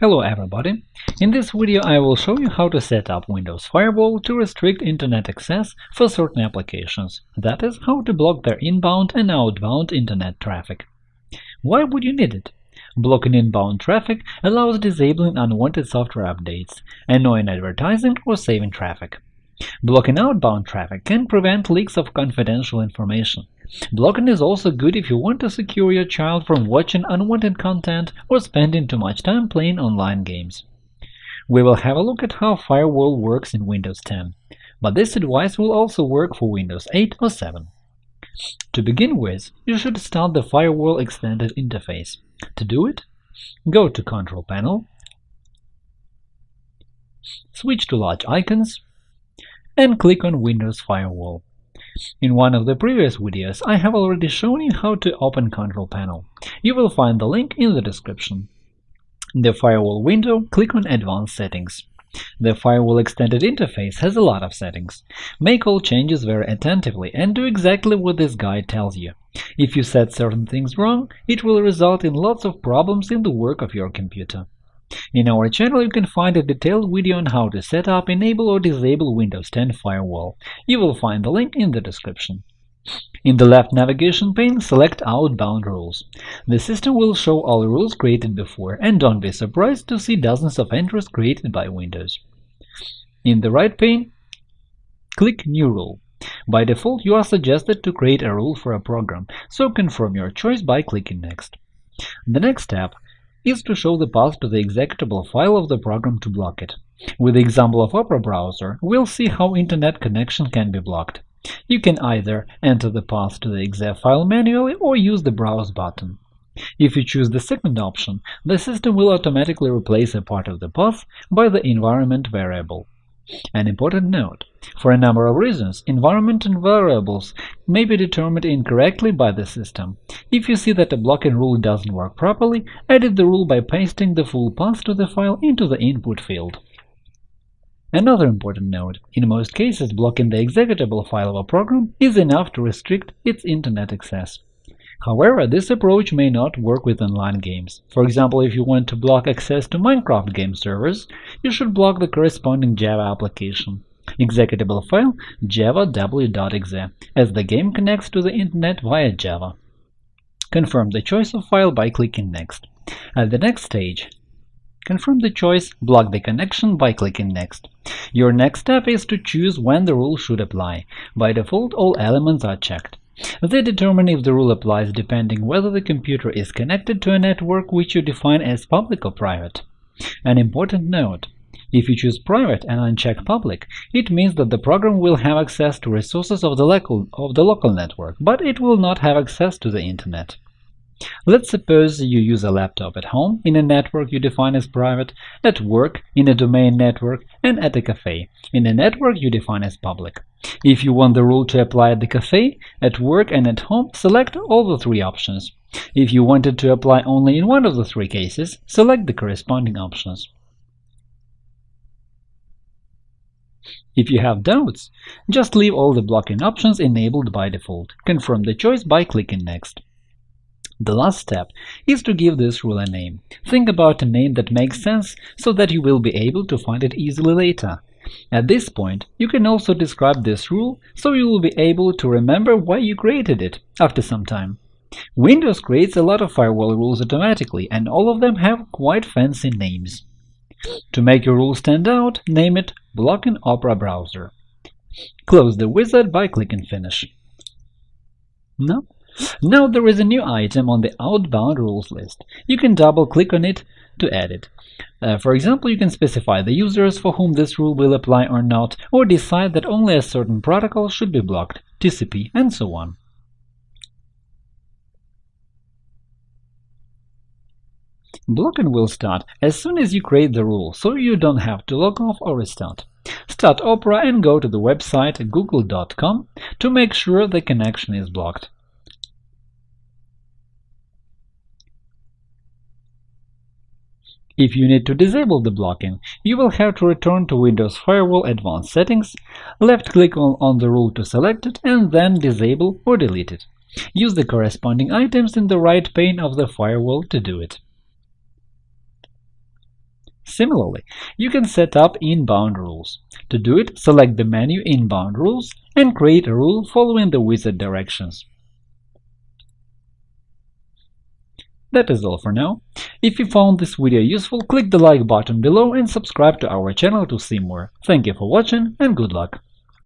Hello everybody! In this video I will show you how to set up Windows Firewall to restrict Internet access for certain applications, that is, how to block their inbound and outbound Internet traffic. Why would you need it? Blocking inbound traffic allows disabling unwanted software updates, annoying advertising, or saving traffic. Blocking outbound traffic can prevent leaks of confidential information. Blocking is also good if you want to secure your child from watching unwanted content or spending too much time playing online games. We will have a look at how Firewall works in Windows 10, but this advice will also work for Windows 8 or 7. To begin with, you should start the Firewall Extended interface. To do it, go to Control Panel, switch to Large Icons, and click on Windows Firewall. In one of the previous videos, I have already shown you how to open Control Panel. You will find the link in the description. In the Firewall window, click on Advanced Settings. The Firewall Extended interface has a lot of settings. Make all changes very attentively and do exactly what this guide tells you. If you set certain things wrong, it will result in lots of problems in the work of your computer. In our channel you can find a detailed video on how to set up, enable or disable Windows 10 Firewall. You will find the link in the description. In the left navigation pane, select Outbound Rules. The system will show all rules created before, and don't be surprised to see dozens of entries created by Windows. In the right pane, click New Rule. By default, you are suggested to create a rule for a program, so confirm your choice by clicking Next. The next step is to show the path to the executable file of the program to block it. With the example of Opera browser, we'll see how Internet connection can be blocked. You can either enter the path to the exe file manually or use the Browse button. If you choose the second option, the system will automatically replace a part of the path by the environment variable. An important note for a number of reasons, environment and variables may be determined incorrectly by the system. If you see that a blocking rule doesn't work properly, edit the rule by pasting the full path to the file into the input field. Another important note, in most cases blocking the executable file of a program is enough to restrict its Internet access. However, this approach may not work with online games. For example, if you want to block access to Minecraft game servers, you should block the corresponding Java application. Executable file javaw.exe, as the game connects to the Internet via Java. Confirm the choice of file by clicking Next. At the next stage, confirm the choice Block the connection by clicking Next. Your next step is to choose when the rule should apply. By default, all elements are checked. They determine if the rule applies depending whether the computer is connected to a network which you define as public or private. An important note if you choose private and uncheck public, it means that the program will have access to resources of the, local, of the local network, but it will not have access to the Internet. Let's suppose you use a laptop at home in a network you define as private, at work in a domain network, and at a cafe in a network you define as public. If you want the rule to apply at the cafe, at work, and at home, select all the three options. If you want it to apply only in one of the three cases, select the corresponding options. If you have doubts, just leave all the blocking options enabled by default. Confirm the choice by clicking Next. The last step is to give this rule a name. Think about a name that makes sense so that you will be able to find it easily later. At this point, you can also describe this rule so you will be able to remember why you created it after some time. Windows creates a lot of firewall rules automatically, and all of them have quite fancy names. To make your rule stand out, name it Block Blocking Opera Browser. Close the wizard by clicking Finish. No? Now there is a new item on the outbound rules list. You can double-click on it to add it. Uh, for example, you can specify the users for whom this rule will apply or not, or decide that only a certain protocol should be blocked, TCP, and so on. Blocking will start as soon as you create the rule, so you don't have to log off or restart. Start Opera and go to the website google.com to make sure the connection is blocked. If you need to disable the blocking, you will have to return to Windows Firewall Advanced Settings, left-click on, on the rule to select it, and then disable or delete it. Use the corresponding items in the right pane of the firewall to do it. Similarly, you can set up inbound rules. To do it, select the menu Inbound Rules and create a rule following the wizard directions. That is all for now. If you found this video useful, click the like button below and subscribe to our channel to see more. Thank you for watching and good luck!